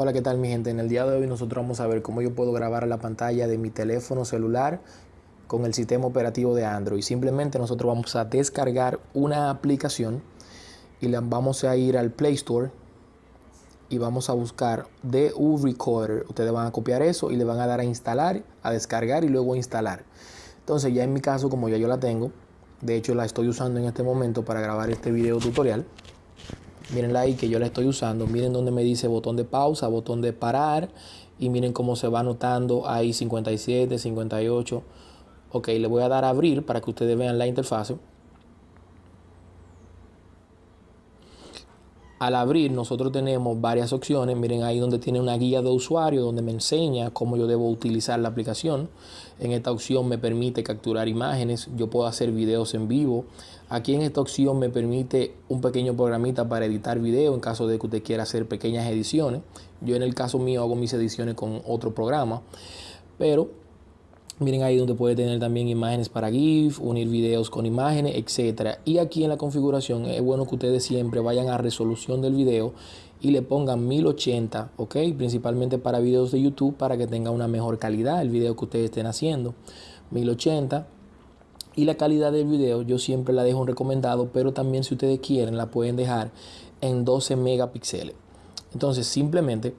Hola, ¿qué tal mi gente? En el día de hoy nosotros vamos a ver cómo yo puedo grabar la pantalla de mi teléfono celular con el sistema operativo de Android. Simplemente nosotros vamos a descargar una aplicación y la vamos a ir al Play Store y vamos a buscar DU Recorder. Ustedes van a copiar eso y le van a dar a instalar, a descargar y luego a instalar. Entonces ya en mi caso, como ya yo la tengo, de hecho la estoy usando en este momento para grabar este video tutorial. Mírenla ahí que yo la estoy usando. Miren donde me dice botón de pausa, botón de parar. Y miren cómo se va anotando ahí 57, 58. Ok, le voy a dar a abrir para que ustedes vean la interfase. Al abrir nosotros tenemos varias opciones, miren ahí donde tiene una guía de usuario donde me enseña cómo yo debo utilizar la aplicación. En esta opción me permite capturar imágenes, yo puedo hacer videos en vivo. Aquí en esta opción me permite un pequeño programita para editar video en caso de que usted quiera hacer pequeñas ediciones. Yo en el caso mío hago mis ediciones con otro programa, pero Miren ahí donde puede tener también imágenes para GIF, unir videos con imágenes, etc. Y aquí en la configuración es bueno que ustedes siempre vayan a resolución del video y le pongan 1080, ¿ok? Principalmente para videos de YouTube para que tenga una mejor calidad el video que ustedes estén haciendo. 1080. Y la calidad del video yo siempre la dejo en recomendado, pero también si ustedes quieren la pueden dejar en 12 megapíxeles. Entonces simplemente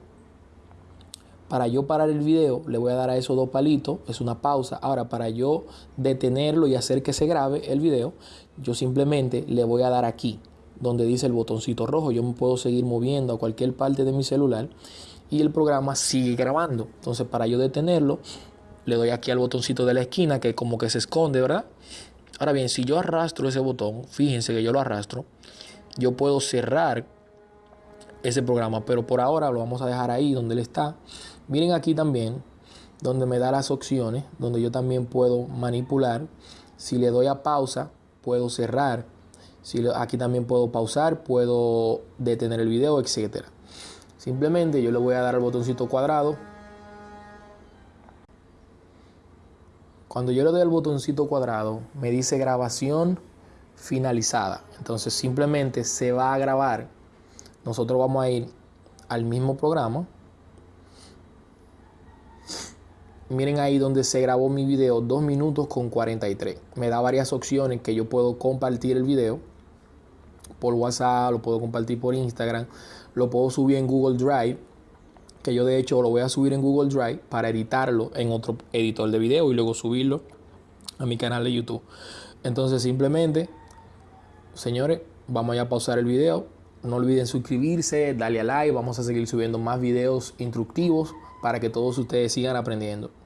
para yo parar el video, le voy a dar a esos dos palitos, es una pausa. Ahora, para yo detenerlo y hacer que se grabe el video, yo simplemente le voy a dar aquí, donde dice el botoncito rojo. Yo me puedo seguir moviendo a cualquier parte de mi celular y el programa sigue grabando. Entonces, para yo detenerlo, le doy aquí al botoncito de la esquina, que como que se esconde, ¿verdad? Ahora bien, si yo arrastro ese botón, fíjense que yo lo arrastro, yo puedo cerrar ese programa, pero por ahora lo vamos a dejar ahí donde él está Miren aquí también, donde me da las opciones, donde yo también puedo manipular. Si le doy a pausa, puedo cerrar. Si aquí también puedo pausar, puedo detener el video, etc. Simplemente yo le voy a dar al botoncito cuadrado. Cuando yo le doy al botoncito cuadrado, me dice grabación finalizada. Entonces simplemente se va a grabar. Nosotros vamos a ir al mismo programa Miren ahí donde se grabó mi video 2 minutos con 43. Me da varias opciones que yo puedo compartir el video por WhatsApp, lo puedo compartir por Instagram, lo puedo subir en Google Drive, que yo de hecho lo voy a subir en Google Drive para editarlo en otro editor de video y luego subirlo a mi canal de YouTube. Entonces simplemente, señores, vamos a pausar el video. No olviden suscribirse, darle a like, vamos a seguir subiendo más videos instructivos para que todos ustedes sigan aprendiendo.